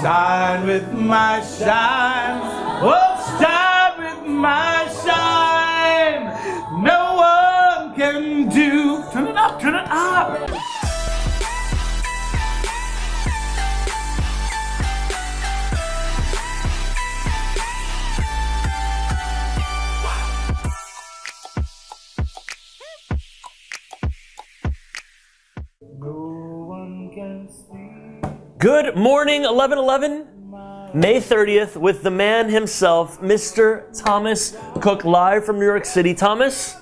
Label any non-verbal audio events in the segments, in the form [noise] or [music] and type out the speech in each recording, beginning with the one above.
shine with my shine. Oh, shine with my shine. No one can do. Turn it up, turn it up. Good morning, 1111. May 30th with the man himself, Mr. Thomas Cook, live from New York City. Thomas,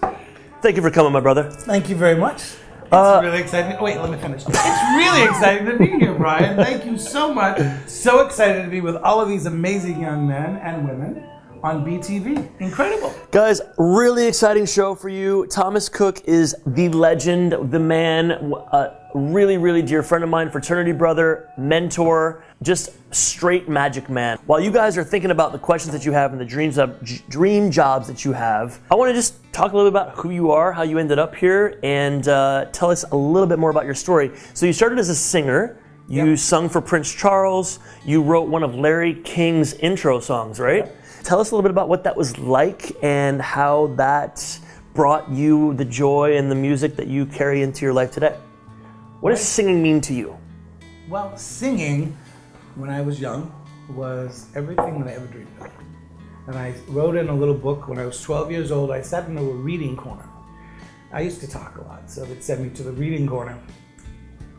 thank you for coming, my brother. Thank you very much. It's Uh, really exciting. Wait, let me finish. It's really exciting to be here, Brian. Thank you so much. So excited to be with all of these amazing young men and women on BTV. Incredible. Guys, really exciting show for you. Thomas Cook is the legend, the man, a really, really dear friend of mine, fraternity brother, mentor, just straight magic man. While you guys are thinking about the questions that you have and the dreams of dream jobs that you have, I want to just talk a little bit about who you are, how you ended up here, and uh, tell us a little bit more about your story. So you started as a singer. You Yep. sung for Prince Charles. You wrote one of Larry King's intro songs, right? Tell us a little bit about what that was like and how that brought you the joy and the music that you carry into your life today. What does singing mean to you? Well, singing when I was young was everything that I ever dreamed of. And I wrote in a little book when I was 12 years old. I sat in a reading corner. I used to talk a lot, so they'd send me to the reading corner,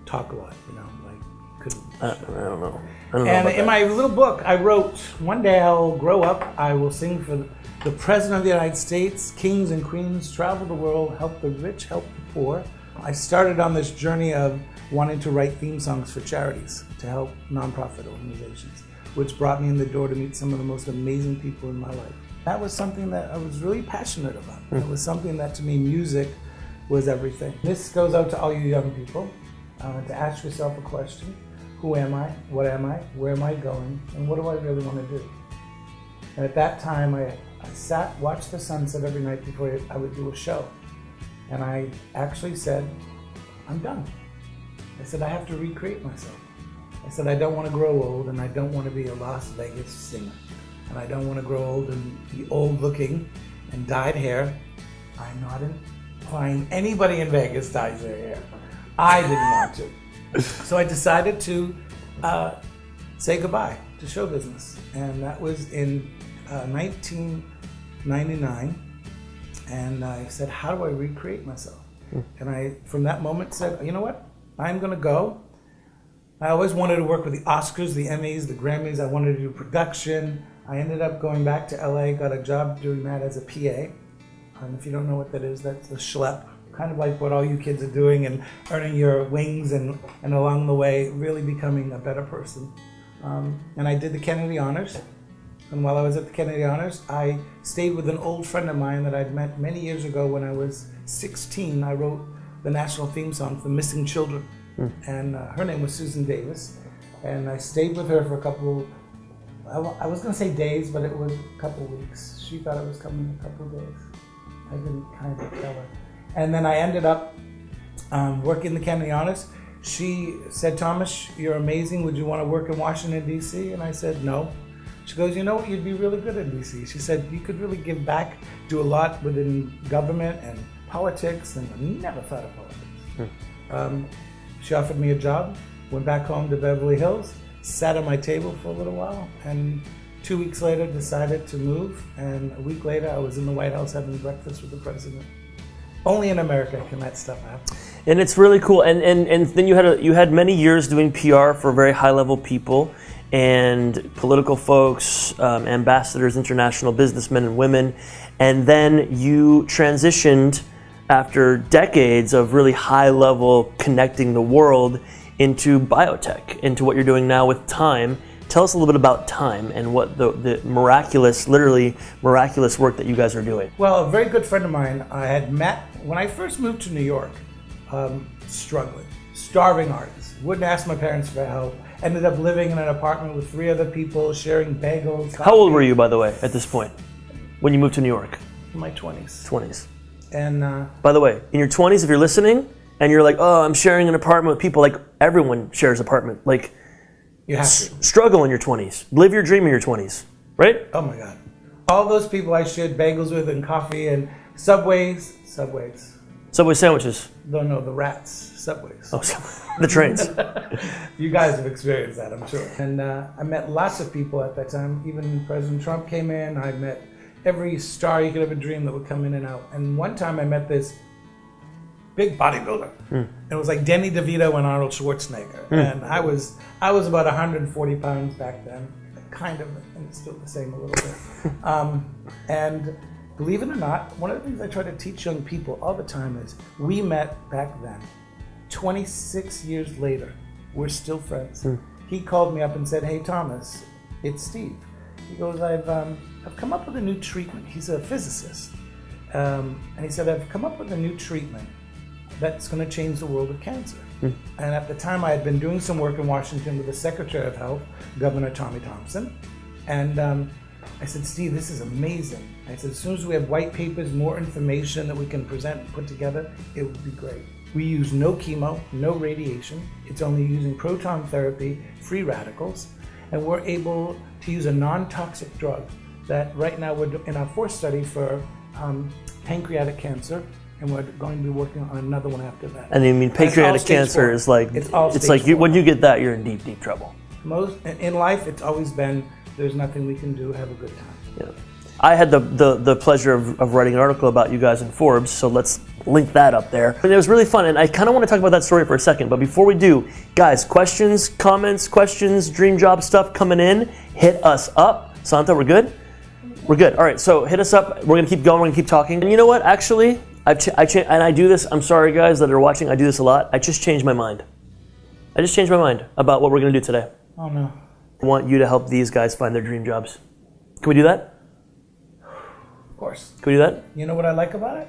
talk a lot, you know, I don't know. I don't. And about in that. my little book, I wrote, one day I'll grow up, I will sing for the President of the United States, kings and queens, travel the world, help the rich, help the poor. I started on this journey of wanting to write theme songs for charities to help nonprofit organizations, which brought me in the door to meet some of the most amazing people in my life. That was something that I was really passionate about. It was something that to me, music was everything. This goes out to all you young people uh, to ask yourself a question Who am I? What am I? Where am I going? And what do I really want to do? And at that time, I, I sat, watched the sunset every night before I would do a show. And I actually said, I'm done. I said, I have to recreate myself. I said, I don't want to grow old and I don't want to be a Las Vegas singer. And I don't want to grow old and be old looking and dyed hair. I'm not implying anybody in Vegas dyes their hair. I didn't want to. So I decided to uh, say goodbye to show business. And that was in uh, 1999. And I said, How do I recreate myself? And I, from that moment, said, You know what? I'm going to go. I always wanted to work with the Oscars, the Emmys, the Grammys. I wanted to do production. I ended up going back to LA, got a job doing that as a PA. And if you don't know what that is, that's a schlep, kind of like what all you kids are doing and earning your wings and, and along the way really becoming a better person. Um, and I did the Kennedy Honors. And while I was at the Kennedy Honors, I stayed with an old friend of mine that I'd met many years ago when I was 16. I wrote the national theme song for Missing Children. And uh, her name was Susan Davis. And I stayed with her for a couple, I I was going to say days, but it was a couple weeks. She thought it was coming in a couple days. I didn't kind of tell her. And then I ended up um, working the Kennedy Honors. She said, Thomas, you're amazing. Would you want to work in Washington, D.C.? And I said, no. She goes, you know what? You'd be really good in D.C. She said, you could really give back, do a lot within government and politics. And I never thought of politics. Um, she offered me a job, went back home to Beverly Hills, sat at my table for a little while, and two weeks later decided to move. And a week later, I was in the White House having breakfast with the president. Only in America can that stuff happen. and it's really cool. And, and, and then you had a, you had many years doing PR for very high level people and political folks, um, ambassadors, international businessmen and women, and then you transitioned after decades of really high level connecting the world into biotech, into what you're doing now with Time. Tell us a little bit about Time and what the, the miraculous, literally miraculous work that you guys are doing. Well, a very good friend of mine I had met when I first moved to New York, um, struggling, starving artist. Wouldn't ask my parents for help. Ended up living in an apartment with three other people, sharing bagels. How old were you, by the way, at this point when you moved to New York? In my 20s. 20s. And uh, By the way, in your 20s, if you're listening and you're like, oh, I'm sharing an apartment with people, like everyone shares apartment. Like, You have to. Struggle in your 20s. Live your dream in your 20s, right? Oh my God. All those people I shared bagels with and coffee and subways, subways. Subway sandwiches. No, no, the rats, subways. Oh, the trains. [laughs] [laughs] You guys have experienced that, I'm sure. And uh, I met lots of people at that time. Even President Trump came in. I met every star you could ever dream that would come in and out. And one time I met this big bodybuilder. It was like Danny DeVito and Arnold Schwarzenegger. And I was I was about 140 pounds back then, kind of, and still the same a little bit. [laughs] Um, and believe it or not, one of the things I try to teach young people all the time is we met back then. 26 years later, we're still friends. He called me up and said, "Hey Thomas, it's Steve." He goes, "I've um, I've come up with a new treatment." He's a physicist, um, and he said, "I've come up with a new treatment that's going to change the world of cancer." And at the time, I had been doing some work in Washington with the Secretary of Health, Governor Tommy Thompson, and um, I said, "Steve, this is amazing." I said, "As soon as we have white papers, more information that we can present and put together, it would be great." We use no chemo, no radiation. It's only using proton therapy, free radicals, and we're able to use a non-toxic drug that right now we're in our fourth study for um, pancreatic cancer, and we're going to be working on another one after that. And I mean, pancreatic cancer is like It's all it's like you, when you get that, you're in deep, deep trouble. Most in life, it's always been there's nothing we can do. Have a good time. Yeah. I had the, the, the pleasure of, of writing an article about you guys in Forbes, so let's link that up there. And it was really fun, and I kind of want to talk about that story for a second. But before we do, guys, questions, comments, questions, dream job stuff coming in, hit us up. Santa, we're good? We're good. All right, so hit us up. We're gonna keep going. We're gonna keep talking. And you know what? Actually, I've ch- I cha- and I do this. I'm sorry, guys that are watching. I do this a lot. I just changed my mind. I just changed my mind about what we're gonna do today. Oh no. I want you to help these guys find their dream jobs. Can we do that? Of course. Can we do that? You know what I like about it?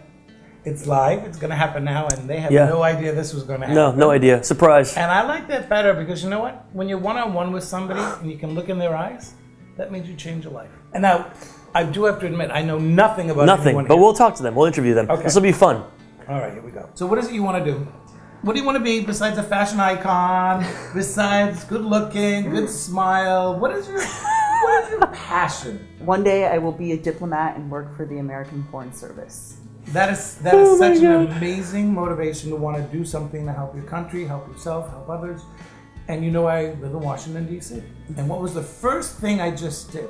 It's live. It's going to happen now, and they have Yeah. no idea this was going to happen. No, no idea. Surprise. And I like that better because you know what? When you're one on one with somebody and you can look in their eyes, that means you change a life. And now, I do have to admit, I know nothing about Nothing. But here. we'll talk to them. We'll interview them. Okay. This will be fun. All right, here we go. So, what is it you want to do? What do you want to be besides a fashion icon? Besides good looking, good smile? What is your what is your passion? One day I will be a diplomat and work for the American Foreign Service. That is that is Oh such an amazing motivation to want to do something to help your country, help yourself, help others. And you know, I live in Washington D.C. And what was the first thing I just did?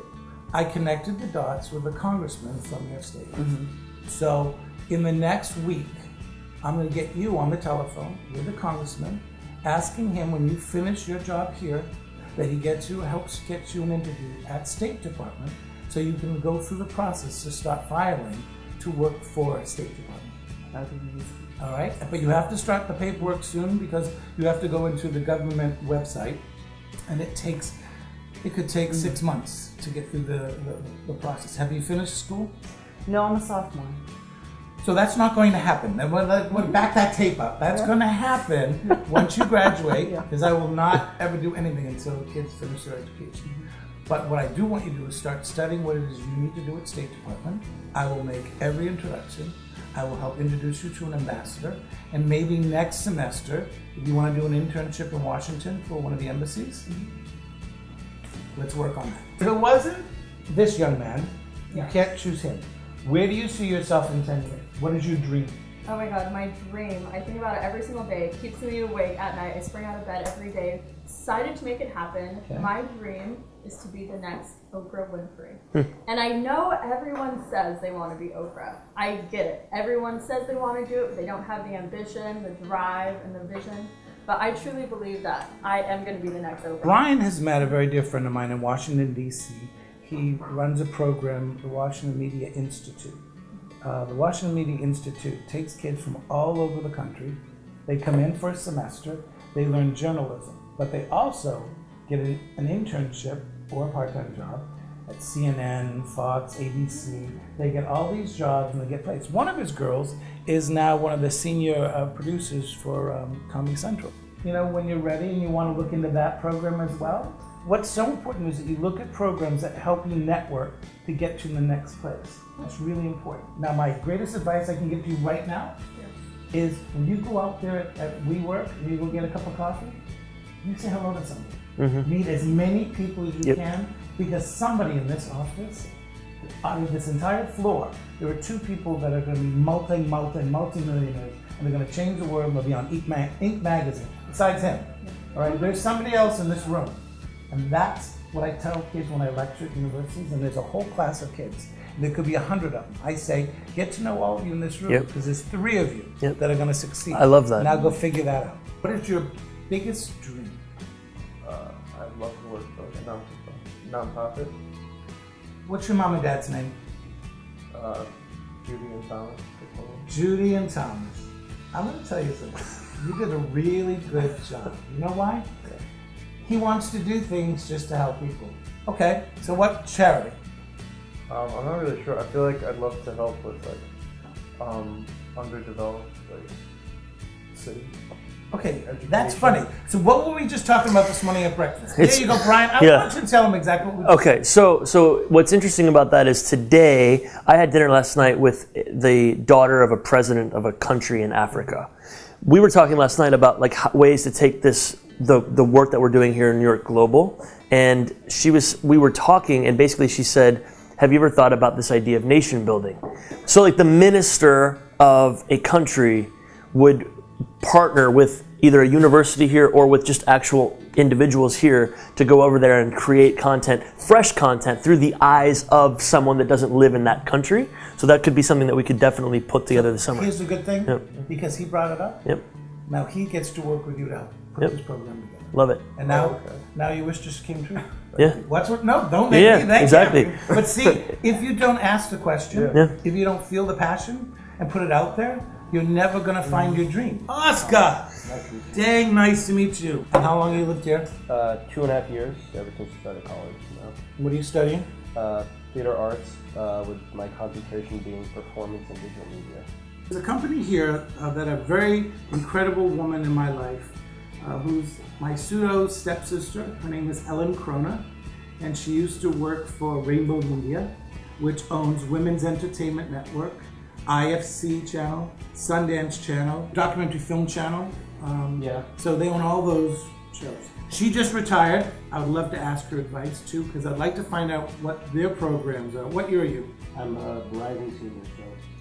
I connected the dots with a congressman from your state. Mm-hmm. So in the next week, I'm going to get you on the telephone with the congressman, asking him when you finish your job here that he gets you helps get you an interview at State Department, so you can go through the process to start filing to work for State Department. That would be easy. All right, but you have to start the paperwork soon because you have to go into the government website, and it takes it could take mm. six months to get through the, the, the process. Have you finished school? No, I'm a sophomore. So that's not going to happen. And we'll, back that tape up. That's going to happen [laughs] once you graduate, Yeah. because I will not ever do anything until kids finish their education. Mm-hmm. But what I do want you to do is start studying what it is you need to do at State Department. I will make every introduction. I will help introduce you to an ambassador. And maybe next semester, if you want to do an internship in Washington for one of the embassies, mm-hmm. Let's work on that. If it wasn't this young man, you can't choose him. Where do you see yourself in 10 years? What is your dream? Oh my god, my dream. I think about it every single day. It keeps me awake at night. I spring out of bed every day, decided to make it happen. Okay. My dream is to be the next Oprah Winfrey. Hmm. and I know everyone says they want to be Oprah. I get it. Everyone says they want to do it, but they don't have the ambition, the drive, and the vision. But I truly believe that I am going to be the next Oprah. Brian has met a very dear friend of mine in Washington, D.C. He runs a program, the Washington Media Institute. Uh, the Washington Media Institute takes kids from all over the country. They come in for a semester, they learn journalism, but they also get an, an internship or a part time job at CNN, Fox, ABC. They get all these jobs and they get placed. One of his girls is now one of the senior uh, producers for um, Comedy Central. You know, when you're ready and you want to look into that program as well, what's so important is that you look at programs that help you network to get to the next place. That's really important. Now, my greatest advice I can give to you right now is when you go out there at, at WeWork and you go get a cup of coffee, you say hello to somebody. Meet as many people as you Yep. can because somebody in this office, out of this entire floor, there are two people that are going to be multi, multi, multi millionaires and they're going to change the world. They'll be on Inc, Mag- Inc. magazine. Besides him, all right. There's somebody else in this room, and that's what I tell kids when I lecture at universities. And there's a whole class of kids. There could be a hundred of them. I say, get to know all of you in this room Yep. because there's three of you Yep. that are going to succeed. I love that. Now go figure that out. What is your biggest dream? Uh, I'd love to work for a non nonprofit. What's your mom and dad's name? Uh, Judy and Thomas. they call them. Judy and Thomas. I'm going to tell you something. You did a really good job. You know why? He wants to do things just to help people. Okay, so what charity? Um, I'm not really sure. I feel like I'd love to help with like um, underdeveloped like cities. Okay, that's funny. So what were we just talking about this morning at breakfast? It's- there you go, Brian. I [laughs] yeah. want you to tell him exactly what we Okay, so so what's interesting about that is today I had dinner last night with the daughter of a president of a country in Africa. We were talking last night about like how, ways to take this the the work that we're doing here in New York global, and she was we were talking and basically she said, "Have you ever thought about this idea of nation building?" So like the minister of a country would partner with either a university here or with just actual individuals here to go over there and create content, fresh content through the eyes of someone that doesn't live in that country. So that could be something that we could definitely put together this summer. Here's the good thing, Yep. because he brought it up. Yep, Now he gets to work with you to help put Yep. this program together. love it. And now, okay. now your wish just came true. [laughs] Yeah. What's what? No, don't make Yeah, me thank exactly. you. But see, [laughs] if you don't ask the question, Yeah. if you don't feel the passion and put it out there, you're never gonna find your dream. Oscar, Nice dang, nice to meet you. And how long you lived here? Uh, two and a half years ever since I started college. Now. What are you studying? Uh, theater arts uh, with my concentration being performance and digital media. There's a company here uh, that a very incredible woman in my life, uh, who's my pseudo stepsister. Her name is Ellen Krona, and she used to work for Rainbow Media, which owns Women's Entertainment Network, IFC Channel, Sundance Channel, Documentary Film Channel. Um, Yeah. So they own all those shows. She just retired. I would love to ask her advice too, because I'd like to find out what their programs are. What year are you? I'm a rising senior,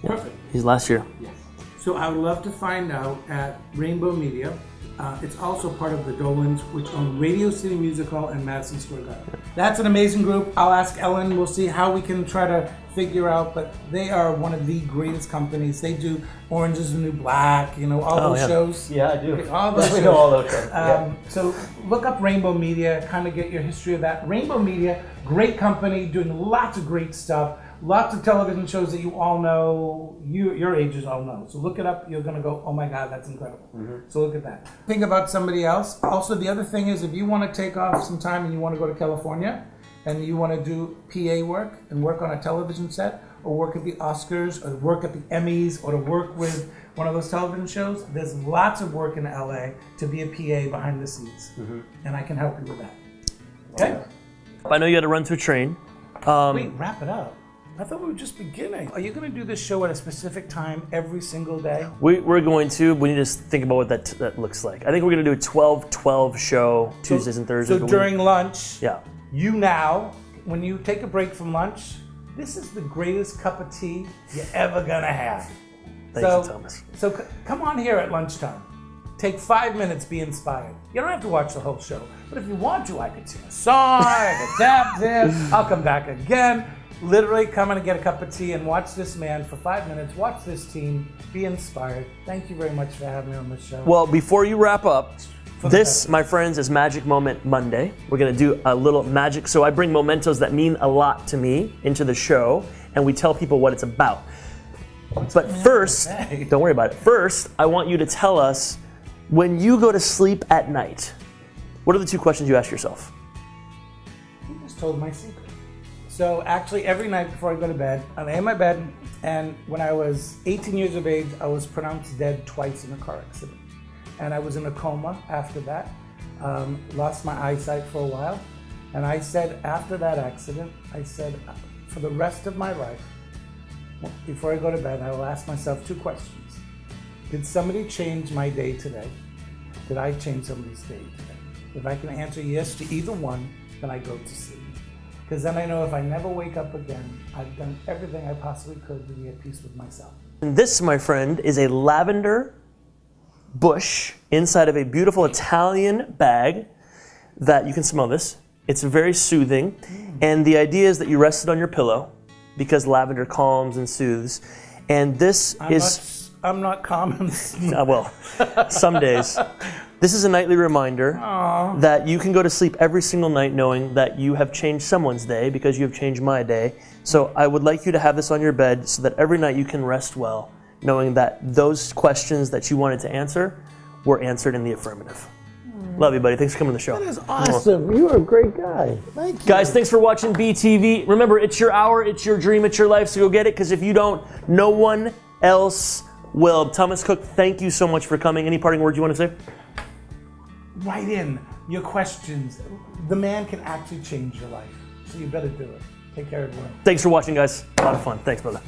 so Perfect. He's last year. yes. So I would love to find out at Rainbow Media. Uh, it's also part of the Dolans, which own Radio City Music Hall and Madison Square Garden. That's an amazing group. I'll ask Ellen. We'll see how we can try to figure out. But they are one of the greatest companies. They do Orange is the New Black. You know all Oh, those yeah. shows. Yeah, I do. All those [laughs] we shows. know all those shows. yeah. Um, so look up Rainbow Media, kind of get your history of that. Rainbow Media, great company, doing lots of great stuff, lots of television shows that you all know, you your ages all know. So look it up. You're gonna go, oh my God, that's incredible. So look at that. Think about somebody else. Also, the other thing is, if you want to take off some time and you want to go to California, and you want to do PA work and work on a television set, or work at the Oscars, or work at the Emmys, or to work with one of those television shows, there's lots of work in LA to be a PA behind the scenes, and I can help you with that. Okay. I know you had to run to a train. Um, Wait, wrap it up. I thought we were just beginning. Are you going to do this show at a specific time every single day? we, we're going to. We need to think about what that that looks like. I think we're going to do a 12-12 show Tuesdays and Thursdays. So but we- during lunch, yeah. You now, when you take a break from lunch, this is the greatest cup of tea you're ever gonna have. Thank so, you, Thomas. So c- come on here at lunchtime. Take five minutes, be inspired. You don't have to watch the whole show, but if you want to, I could sing a song, I could tap dance, I'll come back again. Literally come in and get a cup of tea and watch this man for five minutes, watch this team, be inspired. Thank you very much for having me on the show. Well, before you wrap up, this, my friends, is Magic Moment Monday. We're gonna do a little magic. So I bring mementos that mean a lot to me into the show, and we tell people what it's about. But first, don't worry about it. First, I want you to tell us when you go to sleep at night. What are the two questions you ask yourself? You just told my secret. So actually, every night before I go to bed, I lay in my bed, and when I was 18 years of age, I was pronounced dead twice in a car accident, and I was in a coma after that. Um, lost my eyesight for a while, and I said after that accident, I said for the rest of my life, before I go to bed, I will ask myself two questions: Did somebody change my day today? Did I change somebody's day today? If I can answer yes to either one, then I go to sleep. Because then I know if I never wake up again, I've done everything I possibly could to be at peace with myself. And this, my friend, is a lavender bush inside of a beautiful Italian bag that you can smell this. It's very soothing. And the idea is that you rest it on your pillow because lavender calms and soothes. And this I'm, is. not, I'm not common. [laughs] Uh, well, some days. This is a nightly reminder that you can go to sleep every single night knowing that you have changed someone's day because you have changed my day. So I would like you to have this on your bed so that every night you can rest well, knowing that those questions that you wanted to answer were answered in the affirmative. Hmm. Love you, buddy. Thanks for coming to the show. That is awesome. You are a great guy. Thank you. Guys, thanks for watching BTV. Remember, it's your hour, it's your dream, it's your life, so go get it because if you don't, no one else will. Thomas Cook, thank you so much for coming. Any parting words you want to say? Write in your questions. The man can actually change your life. So you better do it. Take care, everyone. Thanks for watching, guys. A lot of fun. Thanks, brother.